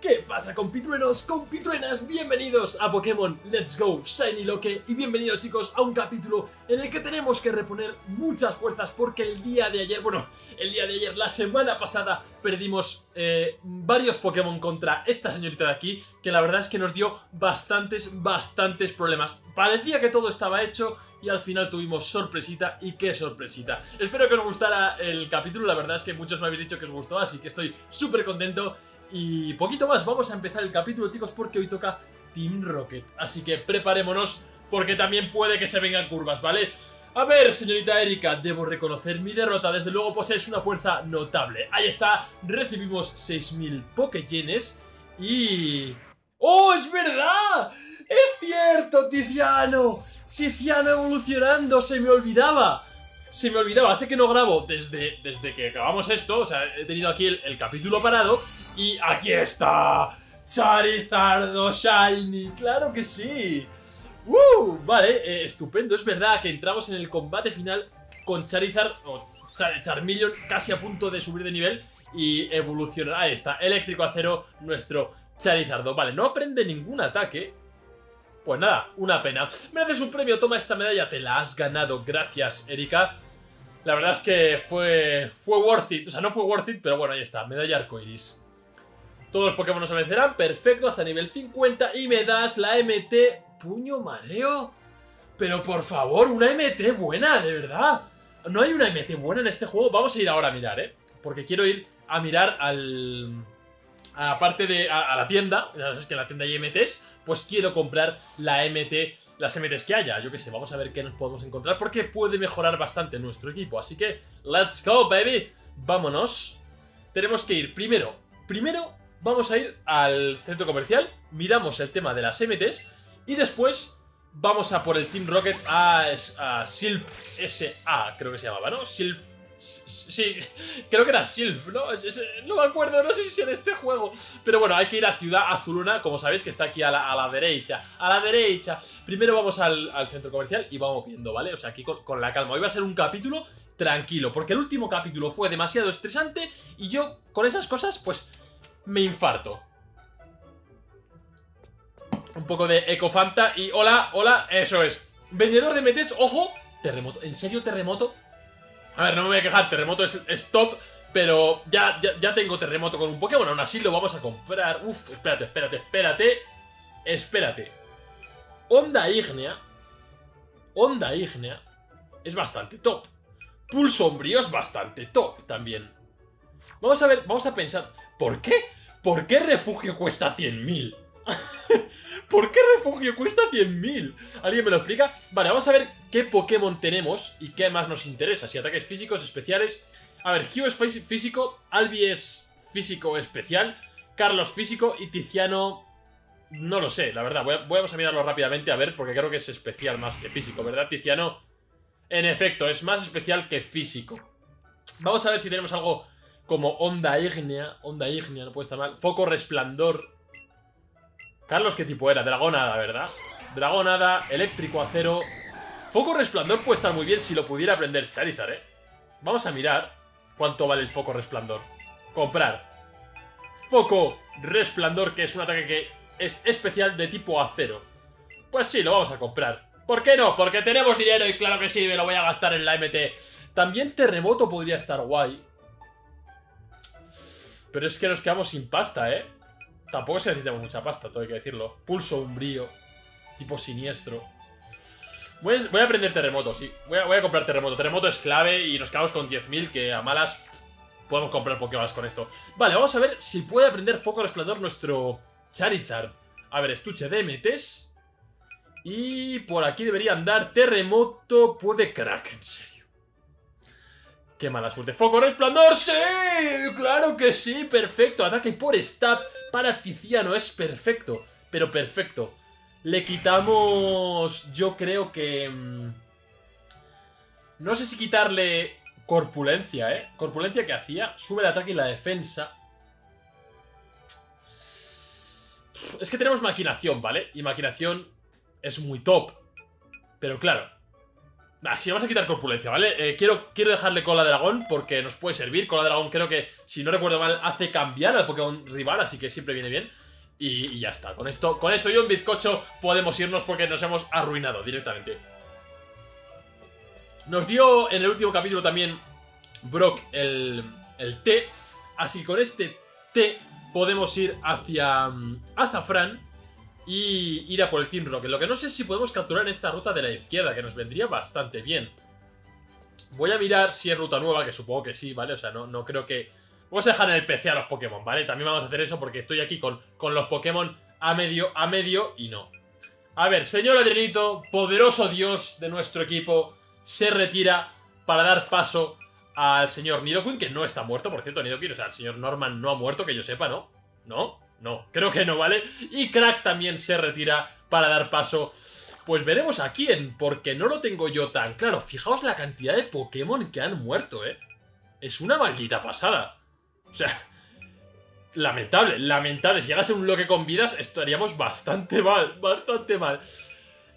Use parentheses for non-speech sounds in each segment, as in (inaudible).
¿Qué pasa compitruenos, compitruenas? Bienvenidos a Pokémon Let's Go Shiny Loque y bienvenidos chicos a un capítulo en el que tenemos que reponer muchas fuerzas porque el día de ayer, bueno, el día de ayer, la semana pasada perdimos eh, varios Pokémon contra esta señorita de aquí que la verdad es que nos dio bastantes, bastantes problemas. Parecía que todo estaba hecho y al final tuvimos sorpresita y qué sorpresita. Espero que os gustara el capítulo, la verdad es que muchos me habéis dicho que os gustó, así que estoy súper contento y poquito más, vamos a empezar el capítulo chicos porque hoy toca Team Rocket. Así que preparémonos porque también puede que se vengan curvas, ¿vale? A ver, señorita Erika, debo reconocer mi derrota, desde luego posees una fuerza notable. Ahí está, recibimos 6.000 Pokéyenes y... ¡Oh, es verdad! ¡Es cierto, Tiziano! ¡Tiziano evolucionando! ¡Se me olvidaba! Se me olvidaba, hace que no grabo desde, desde que acabamos esto, o sea, he tenido aquí el capítulo parado y aquí está. Charizardo Shiny. Claro que sí. ¡Uh! Vale, eh, estupendo. Es verdad que entramos en el combate final con Charizard o Charmeleon casi a punto de subir de nivel y evolucionar. Ahí está, eléctrico acero, nuestro Charizardo. Vale, no aprende ningún ataque. Pues nada, una pena. Mereces un premio, toma esta medalla, te la has ganado. Gracias, Erika. La verdad es que fue, fue worth it. O sea, no fue worth it, pero bueno, ahí está, medalla arcoiris. Todos los Pokémon nos vencerán, perfecto, hasta nivel 50 y me das la MT Puño Mareo. Pero por favor, una MT buena, de verdad. No hay una MT buena en este juego. Vamos a ir ahora a mirar, ¿eh? Porque quiero ir a mirar al... A la parte de... A, la tienda. Es que en la tienda hay MTs. Pues quiero comprar la MT... Las MTs que haya. Yo qué sé, vamos a ver qué nos podemos encontrar. Porque puede mejorar bastante nuestro equipo. Así que, let's go, baby. Vámonos. Tenemos que ir primero... Primero vamos a ir al centro comercial, miramos el tema de las MTs y después vamos a por el Team Rocket a, a Silp SA, creo que se llamaba, ¿no? Silp... Sí, creo que era Silp, ¿no? No me acuerdo, no sé si en este juego. Pero bueno, hay que ir a Ciudad Azuluna, como sabéis, que está aquí a la, derecha. A la derecha. Primero vamos al, centro comercial y vamos viendo, ¿vale? O sea, aquí con, con la calma. Hoy va a ser un capítulo tranquilo, porque el último capítulo fue demasiado estresante y yo con esas cosas, pues me infarto. Un poco de Ecofanta y hola, hola, eso es. Vendedor de metes, ojo, terremoto. ¿En serio terremoto? A ver, no me voy a quejar, terremoto es stop, pero ya, ya, tengo terremoto con un Pokémon, aún así lo vamos a comprar. Uf, espérate, espérate, espérate. Espérate. Onda ígnea. Onda ígnea. Es bastante top. Pulso sombrío es bastante top también. Vamos a ver, vamos a pensar. ¿Por qué? ¿Por qué refugio cuesta 100.000? (laughs) ¿Por qué refugio cuesta 100.000? ¿Alguien me lo explica? Vale, vamos a ver qué Pokémon tenemos y qué más nos interesa. Si ataques físicos, especiales... A ver, Hugh es físico, Albi es físico especial, Carlos físico y Tiziano... No lo sé, la verdad. vamos a mirarlo rápidamente a ver, porque creo que es especial más que físico, ¿verdad? Tiziano, en efecto, es más especial que físico. Vamos a ver si tenemos algo como onda ígnea. Onda ígnea, no puede estar mal. Foco resplandor. Carlos, ¿qué tipo era? Dragonada, ¿verdad? Dragonada, eléctrico, acero. Foco resplandor puede estar muy bien si lo pudiera aprender Charizard, ¿eh? Vamos a mirar cuánto vale el foco resplandor. Comprar. Foco resplandor, que es un ataque que es especial de tipo acero. Pues sí, lo vamos a comprar. ¿Por qué no? Porque tenemos dinero y claro que sí, me lo voy a gastar en la MT. También terremoto podría estar guay. Pero es que nos quedamos sin pasta, ¿eh? Tampoco se necesitamos mucha pasta, todo hay que decirlo. Pulso umbrío. Tipo siniestro. Voy a, aprender terremoto, sí. Voy a, comprar terremoto. Terremoto es clave y nos quedamos con 10.000, que a malas podemos comprar Pokémon con esto. Vale, vamos a ver si puede aprender Foco Resplandor nuestro Charizard. A ver, estuche de metes. Y por aquí debería andar terremoto. Puede crack, en serio. ¡Qué mala suerte! ¡Foco resplandor! ¡Sí! ¡Claro que sí! ¡Perfecto! Ataque por stab para Tiziano. Es perfecto. Pero perfecto. Le quitamos... Yo creo que... Mm, no sé si quitarle corpulencia, ¿eh? Corpulencia que hacía. Sube el ataque y la defensa. Es que tenemos maquinación, ¿vale? Y maquinación es muy top. Pero claro, Ah, sí, vamos a quitar corpulencia, ¿vale? Eh, quiero, quiero dejarle cola de dragón porque nos puede servir. Cola de dragón creo que, si no recuerdo mal, hace cambiar al Pokémon rival, así que siempre viene bien. Y, ya está. Con esto, con esto y un bizcocho podemos irnos porque nos hemos arruinado directamente. Nos dio en el último capítulo también Brock el, el té. Así con este té podemos ir hacia um, Azafrán y ir a por el Team Rocket. Lo que no sé si podemos capturar en esta ruta de la izquierda, que nos vendría bastante bien. Voy a mirar si es ruta nueva, que supongo que sí, ¿vale? O sea, no, no creo que... Vamos a dejar en el PC a los Pokémon, ¿vale? También vamos a hacer eso porque estoy aquí con, con los Pokémon a medio, a medio y no. A ver, señor Adrianito, poderoso dios de nuestro equipo, se retira para dar paso al señor Nidoqueen, que no está muerto, por cierto, Nidoqueen, o sea, el señor Norman no ha muerto, que yo sepa, ¿no? ¿No? No, creo que no, ¿vale? Y Crack también se retira para dar paso... Pues veremos a quién, porque no lo tengo yo tan claro. Fijaos la cantidad de Pokémon que han muerto, ¿eh? Es una maldita pasada. O sea, lamentable, lamentable. Si llegase un bloque con vidas, estaríamos bastante mal, bastante mal.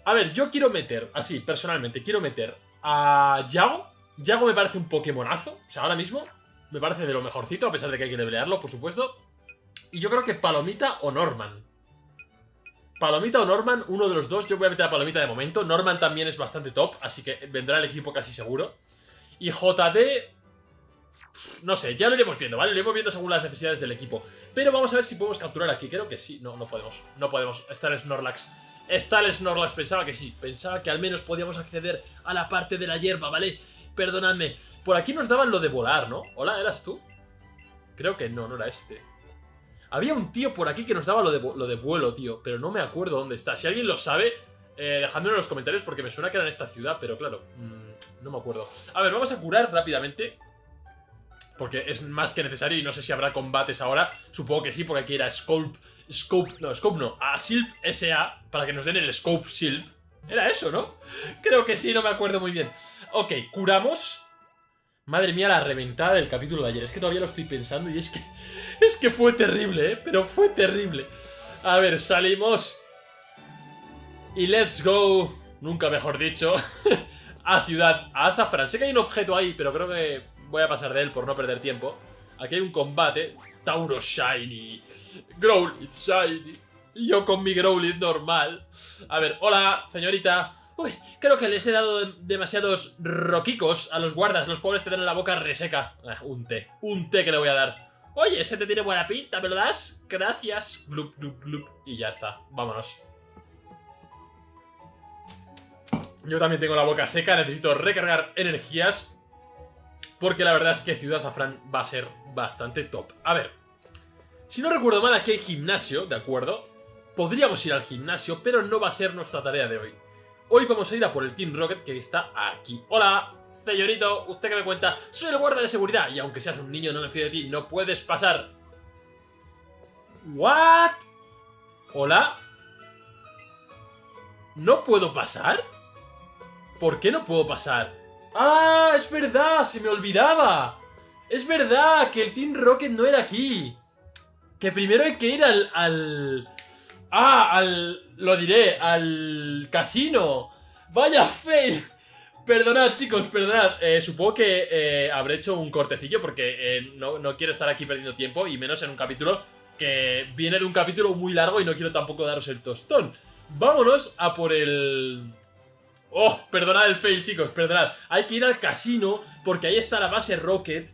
A ver, yo quiero meter, así, personalmente, quiero meter a Yago. Yago me parece un Pokémonazo. O sea, ahora mismo me parece de lo mejorcito, a pesar de que hay que levelearlo, por supuesto. Y yo creo que Palomita o Norman. Palomita o Norman, uno de los dos. Yo voy a meter a Palomita de momento. Norman también es bastante top, así que vendrá el equipo casi seguro. Y JD... No sé, ya lo iremos viendo, ¿vale? Lo iremos viendo según las necesidades del equipo. Pero vamos a ver si podemos capturar aquí. Creo que sí. No, no podemos. No podemos. Está el Snorlax. Está el Snorlax. Pensaba que sí. Pensaba que al menos podíamos acceder a la parte de la hierba, ¿vale? Perdonadme. Por aquí nos daban lo de volar, ¿no? Hola, ¿eras tú? Creo que no, no era este. Había un tío por aquí que nos daba lo de, lo de vuelo, tío, pero no me acuerdo dónde está. Si alguien lo sabe, eh, dejadmelo en los comentarios porque me suena que era en esta ciudad, pero claro, mm, no me acuerdo. A ver, vamos a curar rápidamente. Porque es más que necesario y no sé si habrá combates ahora. Supongo que sí, porque aquí era Scope... Scope... No, Scope no. A Silp SA para que nos den el Scope Silp. Era eso, ¿no? (laughs) Creo que sí, no me acuerdo muy bien. Ok, curamos. Madre mía, la reventada del capítulo de ayer. Es que todavía lo estoy pensando y es que... (laughs) Es que fue terrible, ¿eh? Pero fue terrible. A ver, salimos. Y let's go, nunca mejor dicho, (laughs) a Ciudad a Azafran. Sé que hay un objeto ahí, pero creo que voy a pasar de él por no perder tiempo. Aquí hay un combate. Tauro Shiny. Growlithe Shiny. Y yo con mi Growlithe normal. A ver, hola, señorita. Uy, creo que les he dado demasiados roquicos a los guardas. Los pobres tienen la boca reseca. Ah, un té. Un té que le voy a dar. Oye, ese te tiene buena pinta, ¿me lo das? Gracias. Glup, glup, glup. Y ya está. Vámonos. Yo también tengo la boca seca. Necesito recargar energías. Porque la verdad es que Ciudad Zafrán va a ser bastante top. A ver. Si no recuerdo mal, aquí hay gimnasio, ¿de acuerdo? Podríamos ir al gimnasio, pero no va a ser nuestra tarea de hoy. Hoy vamos a ir a por el Team Rocket que está aquí. Hola, señorito, ¿usted qué me cuenta? Soy el guardia de seguridad y aunque seas un niño no me fío de ti, no puedes pasar. ¿What? ¿Hola? ¿No puedo pasar? ¿Por qué no puedo pasar? ¡Ah! ¡Es verdad! ¡Se me olvidaba! ¡Es verdad! Que el Team Rocket no era aquí. Que primero hay que ir al... al Ah, al... Lo diré, al casino. Vaya fail. Perdonad, chicos, perdonad. Eh, supongo que eh, habré hecho un cortecillo porque eh, no, no, quiero estar aquí perdiendo tiempo y menos en un capítulo que viene de un capítulo muy largo y no quiero tampoco daros el tostón. Vámonos a por el... Oh, perdonad el fail, chicos, perdonad. Hay que ir al casino porque ahí está la base Rocket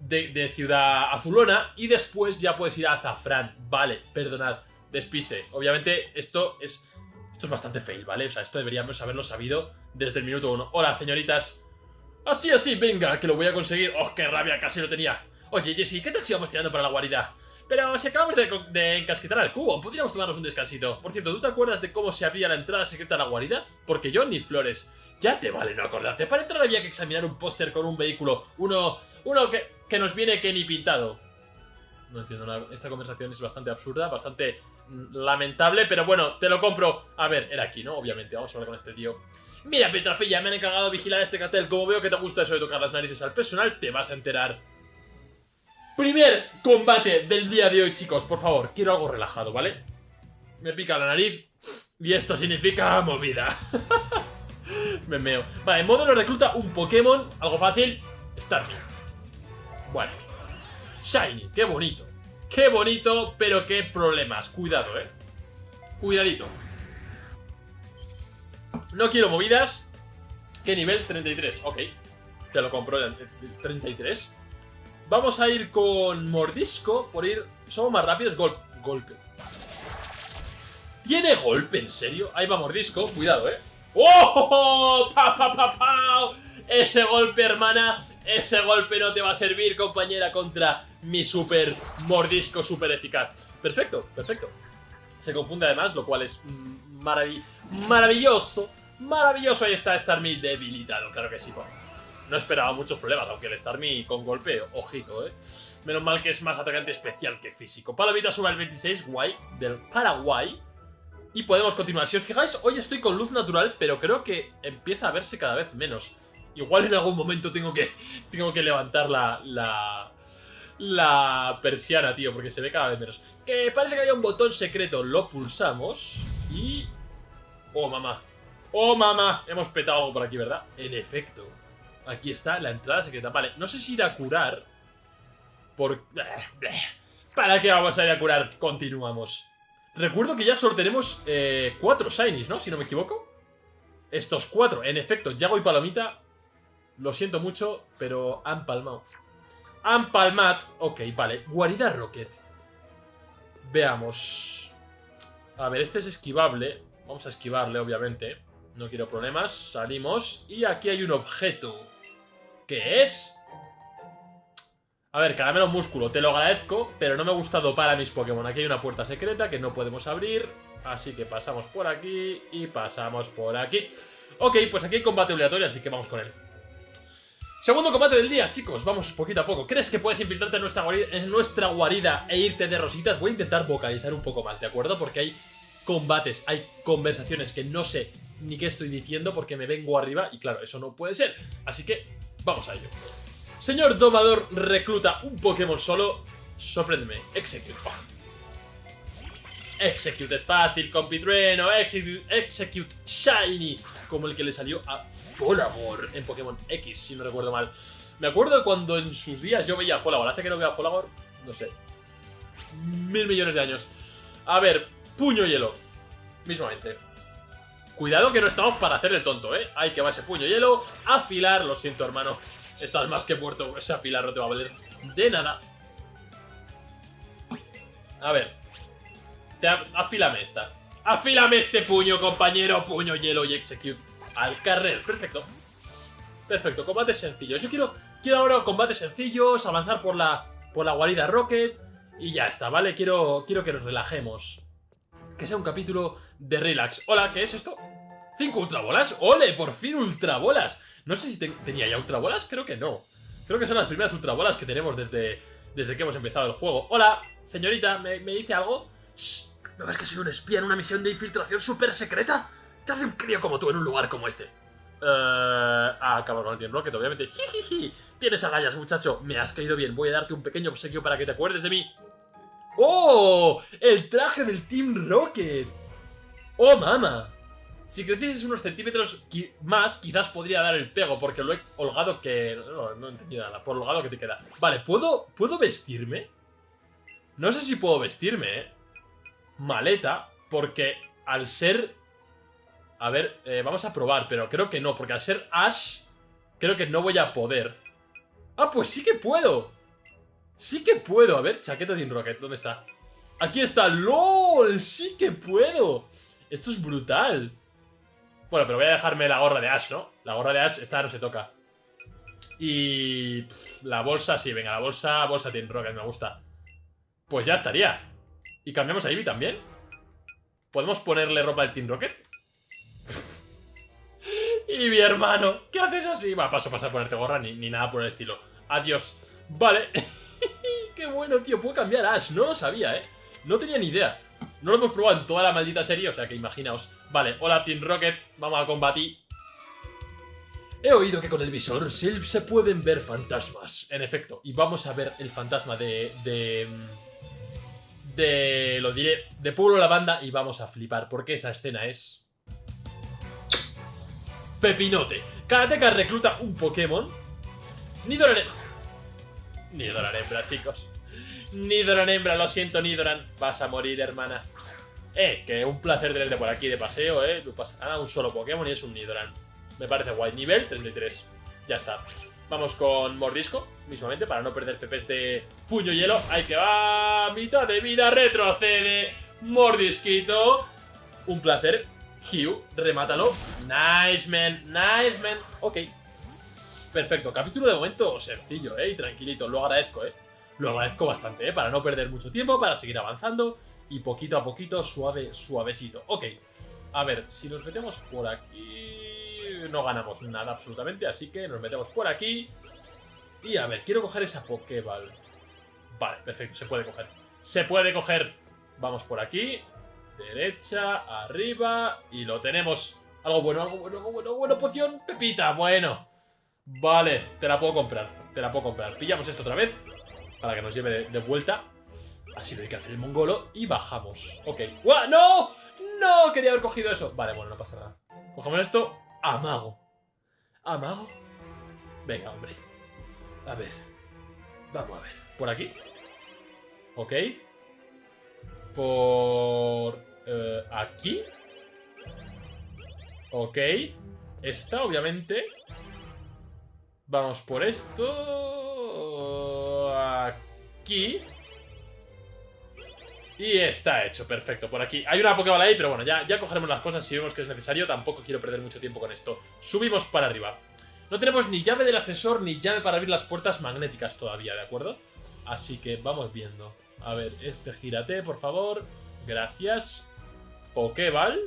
de, de Ciudad Azulona y después ya puedes ir a Azafrán. Vale, perdonad despiste. Obviamente esto es, esto es bastante fail, ¿vale? O sea, esto deberíamos haberlo sabido desde el minuto uno. Hola, señoritas. Así, así, venga, que lo voy a conseguir. ¡Oh, qué rabia! Casi lo tenía. Oye, Jesse, ¿qué tal si vamos tirando para la guarida? Pero si acabamos de, de encasquetar al cubo, podríamos tomarnos un descansito. Por cierto, ¿tú te acuerdas de cómo se abría la entrada secreta a la guarida? Porque yo ni flores. Ya te vale no acordarte. Para entrar había que examinar un póster con un vehículo. Uno... Uno que, que nos viene que ni pintado. No entiendo nada. Esta conversación es bastante absurda, bastante mm, lamentable, pero bueno, te lo compro. A ver, era aquí, ¿no? Obviamente, vamos a hablar con este tío. Mira, Petrafilla, me han encargado de vigilar este cartel. Como veo que te gusta eso de tocar las narices al personal, te vas a enterar. Primer combate del día de hoy, chicos. Por favor, quiero algo relajado, ¿vale? Me pica la nariz y esto significa movida. (laughs) Me meo. Vale, modelo recluta un Pokémon, algo fácil. Starmie. Bueno. Shiny, qué bonito. Qué bonito, pero qué problemas. Cuidado, eh. Cuidadito. No quiero movidas. ¿Qué nivel? 33. Ok. Te lo compro. 33. Vamos a ir con Mordisco. Por ir... Somos más rápidos. golpe. ¿Tiene golpe? ¿En serio? Ahí va Mordisco. Cuidado, eh. ¡Oh! (laughs) ¡Pa, pa, pa, pa! Ese golpe, hermana. Ese golpe no te va a servir, compañera, contra mi super mordisco super eficaz. Perfecto, perfecto. Se confunde además, lo cual es maravilloso. Maravilloso. Ahí está Starmie debilitado, claro que sí. no esperaba muchos problemas, aunque el Starmie con golpe, ojito, eh. Menos mal que es más atacante especial que físico. Palomita sube al 26, guay, del Paraguay. Y podemos continuar. Si os fijáis, hoy estoy con luz natural, pero creo que empieza a verse cada vez menos. Igual en algún momento tengo que, (laughs) tengo que levantar la, la, la persiana, tío, porque se ve cada vez menos. Que parece que hay un botón secreto, lo pulsamos y... Oh, mamá. Oh, mamá. Hemos petado algo por aquí, ¿verdad? En efecto. Aquí está la entrada secreta. Vale, no sé si ir a curar. Por... (laughs) ¿Para qué vamos a ir a curar? Continuamos. Recuerdo que ya solo tenemos eh, cuatro shinies, ¿no? Si no me equivoco. Estos cuatro. En efecto, Yago y Palomita lo siento mucho, pero han palmado. Han palmat. Ok, vale. Guarida Rocket. Veamos. A ver, este es esquivable. Vamos a esquivarle, obviamente. No quiero problemas. Salimos. Y aquí hay un objeto. ¿Qué es? A ver, caramelo músculo. Te lo agradezco, pero no me gusta dopar a mis Pokémon. Aquí hay una puerta secreta que no podemos abrir. Así que pasamos por aquí y pasamos por aquí. Ok, pues aquí hay combate obligatorio, así que vamos con él. Segundo combate del día, chicos, vamos poquito a poco. ¿Crees que puedes infiltrarte en nuestra, guarida, en nuestra guarida e irte de rositas? Voy a intentar vocalizar un poco más, ¿de acuerdo? Porque hay combates, hay conversaciones que no sé ni qué estoy diciendo porque me vengo arriba y claro, eso no puede ser. Así que, vamos a ello. Señor Domador recluta un Pokémon solo. Sorpréndeme. Execute. Execute fácil, compitrueno. Execute, execute Shiny. Como el que le salió a Folagor en Pokémon X, si no recuerdo mal. Me acuerdo cuando en sus días yo veía a Folagor. Hace que no vea a Folagor, no sé. Mil millones de años. A ver, puño hielo. Mismamente. Cuidado que no estamos para hacer el tonto, ¿eh? Hay que ese puño hielo, afilar. Lo siento, hermano. Estás más que muerto. Ese afilar no te va a valer de nada. A ver. Te afílame esta. Afílame este puño, compañero. Puño, hielo y execute. Al carrer. Perfecto. Perfecto. Combates sencillos. Yo quiero, quiero ahora combates sencillos. Avanzar por la, por la guarida Rocket. Y ya está, ¿vale? Quiero, quiero que nos relajemos. Que sea un capítulo de relax. Hola, ¿qué es esto? ¿Cinco ultrabolas? ¡Ole! ¡Por fin ultrabolas! No sé si tenía ya ultrabolas, creo que no. Creo que son las primeras ultrabolas que tenemos desde, desde que hemos empezado el juego. Hola, señorita, ¿me, dice algo? ¿No ves que soy un espía en una misión de infiltración súper secreta? ¿Qué hace un crío como tú en un lugar como este? Eh... ah, acabo con el Team Rocket, obviamente. Jijiji. Tienes agallas, muchacho. Me has caído bien. Voy a darte un pequeño obsequio para que te acuerdes de mí. ¡Oh! El traje del Team Rocket. ¡Oh, mama! Si crecieses unos centímetros más, quizás podría dar el pego, porque lo he holgado que... No, no he entendido nada, por holgado que te queda. Vale, ¿puedo, ¿puedo vestirme? No sé si puedo vestirme, ¿eh? Maleta, porque al ser... A ver, eh, vamos a probar, pero creo que no, porque al ser Ash, creo que no voy a poder. ¡Ah, pues sí que puedo! Sí que puedo. A ver, chaqueta de Rocket, ¿dónde está? Aquí está. ¡LOL! ¡Sí que puedo! Esto es brutal. Bueno, pero voy a dejarme la gorra de Ash, ¿no? La gorra de Ash, esta no se toca. Y... la bolsa, sí, venga, la bolsa, bolsa Team Rocket, me gusta. Pues ya estaría. ¿Y cambiamos a Ivy también? ¿Podemos ponerle ropa al Team Rocket? (laughs) Ivy, hermano, ¿qué haces así? Va, paso, paso a ponerte gorra ni, ni nada por el estilo. Adiós. Vale. (laughs) Qué bueno, tío, puedo cambiar a Ash. No lo sabía, ¿eh? No tenía ni idea. No lo hemos probado en toda la maldita serie, o sea que imaginaos. Vale, hola Team Rocket, vamos a combatir. He oído que con el visor se pueden ver fantasmas. En efecto, y vamos a ver el fantasma de... de... De... Lo diré, de Pueblo Lavanda y vamos a flipar, porque esa escena es... Pepinote. Karateka recluta un Pokémon. Nidoran... Nidoran hembra, chicos. Nidoran hembra, lo siento, Nidoran. Vas a morir, hermana. Eh, que un placer tenerte por aquí de paseo, eh. Tú pasas a un solo Pokémon y es un Nidoran. Me parece guay. Nivel 33. Ya está. Vamos con Mordisco, mismamente, para no perder PPs de puño hielo. Hay que va. Mitad de vida, retrocede. Mordisquito. Un placer. Hugh, remátalo. Nice, man. Nice, man. Ok. Perfecto. Capítulo de momento sencillo, ¿eh? Y tranquilito. Lo agradezco, ¿eh? Lo agradezco bastante, ¿eh? Para no perder mucho tiempo, para seguir avanzando. Y poquito a poquito, suave, suavecito. Ok. A ver, si nos metemos por aquí... No ganamos nada absolutamente, así que nos metemos por aquí. Y a ver, quiero coger esa Pokéball. Vale, perfecto, se puede coger. ¡Se puede coger! Vamos por aquí. Derecha, arriba. Y lo tenemos. Algo bueno, algo bueno, algo bueno, bueno. Poción, Pepita, bueno. Vale, te la puedo comprar. Te la puedo comprar. Pillamos esto otra vez. Para que nos lleve de, vuelta. Así lo hay que hacer el mongolo. Y bajamos. Ok. ¡Guau! ¡No! ¡No! Quería haber cogido eso. Vale, bueno, no pasa nada. Cogemos esto. Amago. ¿Amago? Venga, hombre. A ver. Vamos a ver. ¿Por aquí? Ok. Por... eh, aquí. Ok. Esta, obviamente. Vamos por esto. Aquí. Y está hecho, perfecto, por aquí. Hay una Pokéball ahí, pero bueno, ya, ya cogeremos las cosas si vemos que es necesario. Tampoco quiero perder mucho tiempo con esto. Subimos para arriba. No tenemos ni llave del ascensor ni llave para abrir las puertas magnéticas todavía, ¿de acuerdo? Así que vamos viendo. A ver, este gírate, por favor. Gracias. Pokéball.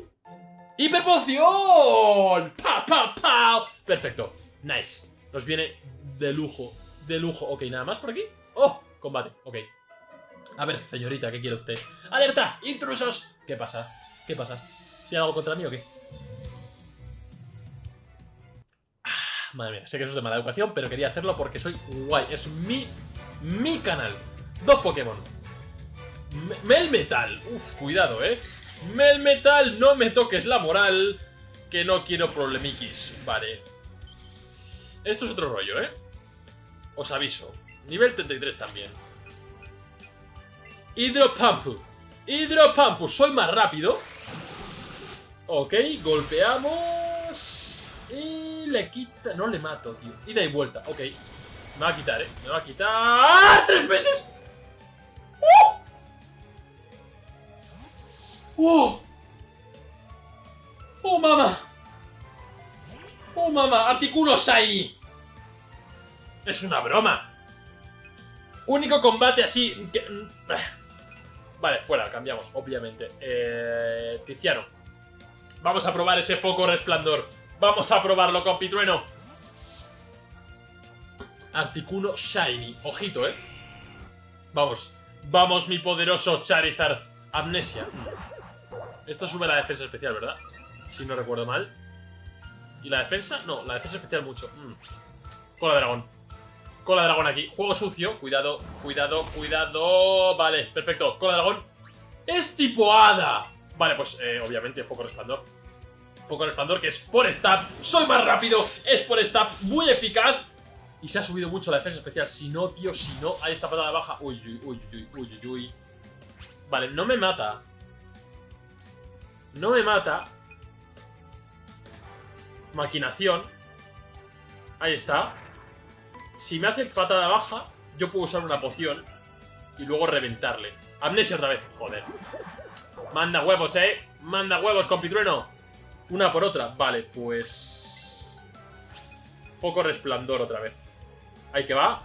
¡Hiperpoción! ¡Pa, pa, pa! Perfecto. Nice. Nos viene de lujo. De lujo. Ok, nada más por aquí. ¡Oh! Combate. Ok. A ver, señorita, ¿qué quiere usted? ¡Alerta! ¡Intrusos! ¿Qué pasa? ¿Qué pasa? ¿Tiene algo contra mí o qué? Ah, Madre mía, sé que eso es de mala educación, pero quería hacerlo porque soy guay. Es mi, mi canal. Dos Pokémon. Me- Melmetal. Uf, cuidado, eh. Melmetal, no me toques la moral. Que no quiero problemiquis. Vale. Esto es otro rollo, eh. Os aviso. Nivel 33 también. Hidropampu. Hidropampu. Soy más rápido. Ok, golpeamos. Y le quita... No le mato, tío. Ida y vuelta. Ok. Me va a quitar, ¿eh? Me va a quitar... ¡Ah! ¡Tres veces! ¡Uh! ¡Oh! ¡Oh, mamá! ¡Oh, mamá! ¡Articulo Shiny! Es una broma. Único combate así... que- Vale, fuera, cambiamos, obviamente. Eh, Tiziano. Vamos a probar ese foco resplandor. Vamos a probarlo, compitrueno. Articuno Shiny. Ojito, ¿eh? Vamos. Vamos, mi poderoso Charizard. Amnesia. Esto sube la defensa especial, ¿verdad? Si no recuerdo mal. ¿Y la defensa? No, la defensa especial mucho. Mm. Cola dragón. Cola dragón aquí. Juego sucio. Cuidado, cuidado, cuidado. Vale, perfecto. Cola dragón. Es tipo hada. Vale, pues eh, obviamente foco resplandor. Foco resplandor que es por stab. Soy más rápido. Es por stab. Muy eficaz. Y se ha subido mucho la defensa especial. Si no, tío, si no. Ahí está patada baja. Uy, uy, uy, uy, uy, uy, uy. Vale, no me mata. No me mata. Maquinación. Ahí está. Si me hace patada baja, yo puedo usar una poción y luego reventarle. Amnesia otra vez. Joder. Manda huevos, eh. Manda huevos, compitrueno. Una por otra. Vale, pues... Foco resplandor otra vez. Ahí que va.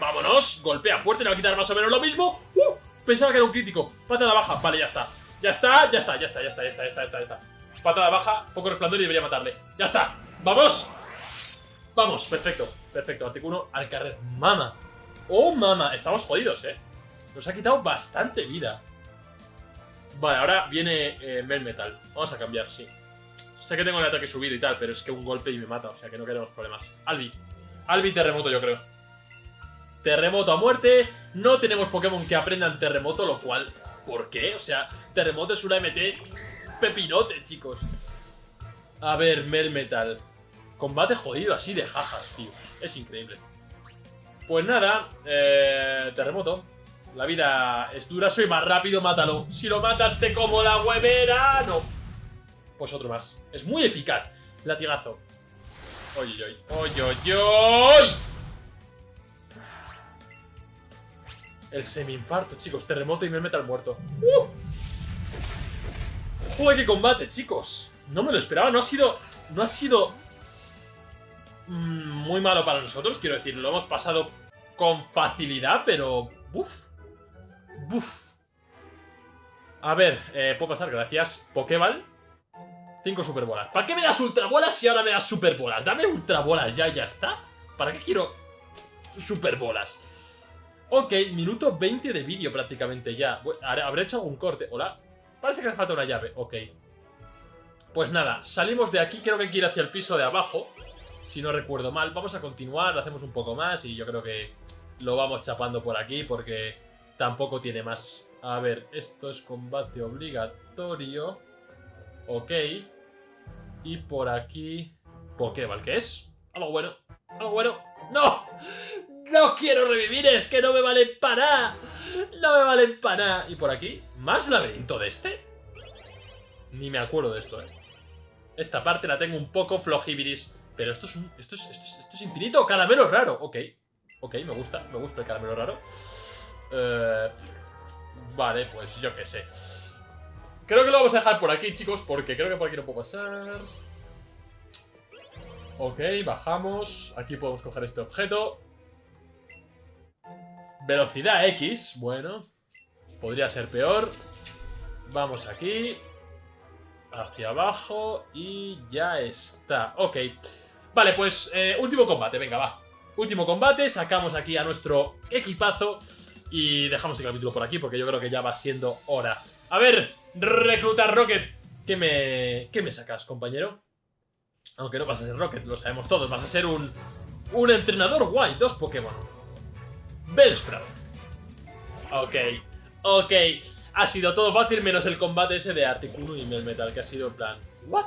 Vámonos. Golpea fuerte, le va a quitar más o menos lo mismo. ¡Uh! Pensaba que era un crítico. Patada baja. Vale, ya está. Ya está, ya está, ya está, ya está, ya está, ya está, ya está. Patada baja, foco resplandor y debería matarle. ¡Ya está! ¡Vamos! Vamos, perfecto, perfecto. Articuno al carrer. Mama. Oh, mama. Estamos jodidos, eh. Nos ha quitado bastante vida. Vale, ahora viene eh, Melmetal. Vamos a cambiar, sí. Sé que tengo el ataque subido y tal, pero es que un golpe y me mata, o sea que no queremos problemas. Albi. Albi terremoto, yo creo. Terremoto a muerte. No tenemos Pokémon que aprendan terremoto, lo cual... ¿Por qué? O sea, terremoto es una MT pepinote, chicos. A ver, Melmetal. Combate jodido así de jajas, tío. Es increíble. Pues nada, eh, terremoto. La vida es dura, soy más rápido, mátalo. Si lo matas te como la huevera. No. Pues otro más. Es muy eficaz. Latigazo. Oye, oye, oye, oye, oye. El semi-infarto, chicos. Terremoto y me metal muerto. ¡Uh! ¡Joder, qué combate, chicos! No me lo esperaba. No ha sido... No ha sido... muy malo para nosotros, quiero decir. Lo hemos pasado con facilidad, pero... ¡Buf! ¡Buf! A ver, eh, puedo pasar, gracias. Pokéball. Cinco superbolas. ¿Para qué me das ultrabolas si ahora me das superbolas? Dame ultrabolas ya, ya está. ¿Para qué quiero superbolas? Ok, minuto 20 de vídeo prácticamente ya. Bu- ¿Habré habré hecho algún corte? ¿Hola? Parece que hace falta una llave. Ok. Pues nada, salimos de aquí. Creo que hay que ir hacia el piso de abajo. Si no recuerdo mal. Vamos a continuar, hacemos un poco más y yo creo que lo vamos chapando por aquí porque tampoco tiene más. A ver, esto es combate obligatorio. Ok. Y por aquí... Pokéball, ¿qué es? Algo bueno. Algo bueno. ¡No! ¡No quiero revivir! ¡Es que no me valen para nada! ¡No me valen para nada! ¿Y por aquí? ¿Más laberinto de este? Ni me acuerdo de esto, ¿eh? Esta parte la tengo un poco flojibiris. Pero esto es un... Esto es, esto es, infinito. Caramelo raro. Ok. Ok, me gusta. Me gusta el caramelo raro. Eh, vale, pues yo qué sé. Creo que lo vamos a dejar por aquí, chicos, porque creo que por aquí no puedo pasar. Ok, bajamos. Aquí podemos coger este objeto. Velocidad X, bueno. Podría ser peor. Vamos aquí. Hacia abajo. Y ya está. Ok. Vale, pues eh, último combate, venga, va. Último combate, sacamos aquí a nuestro equipazo. Y dejamos el capítulo por aquí porque yo creo que ya va siendo hora. A ver, reclutar Rocket. ¿Qué me, qué me sacas, compañero? Aunque no vas a ser Rocket, lo sabemos todos. Vas a ser un, un entrenador guay. Dos Pokémon. Bellsprout. Ok, ok. Ha sido todo fácil menos el combate ese de Articuno y Melmetal, que ha sido en plan... ¿What?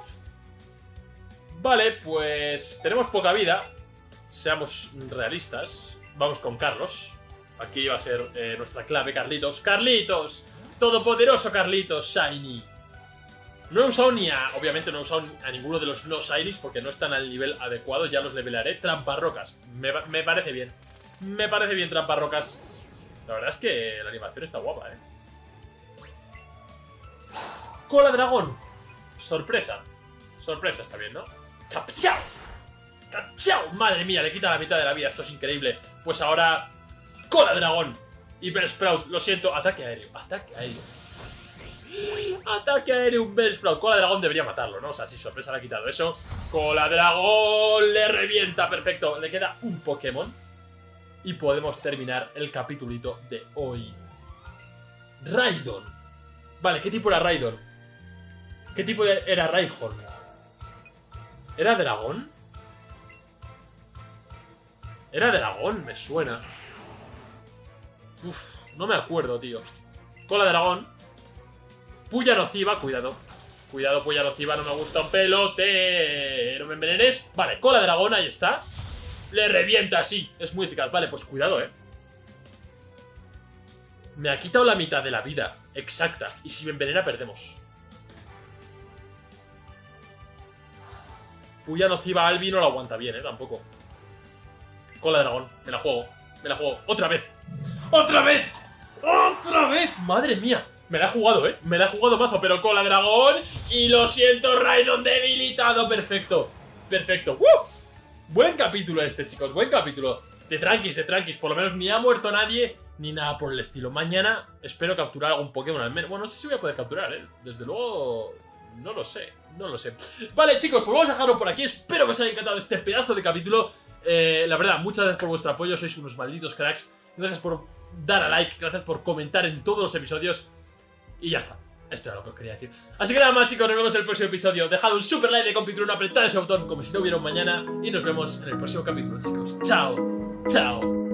Vale, pues tenemos poca vida. Seamos realistas. Vamos con Carlos. Aquí va a ser eh, nuestra clave, Carlitos. ¡Carlitos! Todopoderoso Carlitos, Shiny. No he usado ni a... Obviamente no he usado a ninguno de los no Shinies porque no están al nivel adecuado. Ya los levelaré. Tramparrocas. Me, me parece bien. Me parece bien Tramparrocas. La verdad es que la animación está guapa, ¿eh? Cola dragón. Sorpresa. Sorpresa está bien, ¿no? ¡Capchao! ¡Capchao! Madre mía, le quita la mitad de la vida. Esto es increíble. Pues ahora... Cola dragón. Y Bellsprout. Lo siento. Ataque aéreo. Ataque aéreo. Ataque aéreo, un Bellsprout. Cola dragón debería matarlo, ¿no? O sea, si sorpresa le ha quitado eso. Cola dragón. Le revienta. Perfecto. Le queda un Pokémon. Y podemos terminar el capitulito de hoy. Raidon. Vale, ¿qué tipo era Raidon? ¿Qué tipo era Raihorn? ¿Era dragón? Era dragón, me suena. Uf, no me acuerdo, tío. Cola de dragón. Puya nociva, cuidado. Cuidado, puya nociva, no me gusta un pelote. No me envenenes. Vale, cola de dragón, ahí está. Le revienta, sí. Es muy eficaz. Vale, pues cuidado, eh. Me ha quitado la mitad de la vida. Exacta. Y si me envenena, perdemos. Puya nociva Albi no lo aguanta bien, eh, tampoco. Cola de dragón. Me la juego. Me la juego. ¡Otra vez! ¡Otra vez! ¡Otra vez! ¡Madre mía! Me la he jugado, ¿eh? Me la he jugado mazo, pero cola de dragón. Y lo siento, Raidon debilitado. Perfecto. Perfecto. ¡Uh! Buen capítulo este, chicos. Buen capítulo. De tranquis, de tranquis. Por lo menos ni ha muerto nadie, ni nada por el estilo. Mañana espero capturar algún Pokémon al menos. Bueno, no sé si voy a poder capturar, ¿eh? Desde luego... No lo sé, no lo sé. Vale, chicos, pues vamos a dejarlo por aquí. Espero que os haya encantado este pedazo de capítulo. Eh, la verdad, muchas gracias por vuestro apoyo. Sois unos malditos cracks. Gracias por dar a like. Gracias por comentar en todos los episodios. Y ya está. Esto era lo que os quería decir. Así que nada más, chicos. Nos vemos en el próximo episodio. Dejad un super like de compitruno, apretad ese botón como si no hubiera un mañana. Y nos vemos en el próximo capítulo, chicos. Chao. Chao.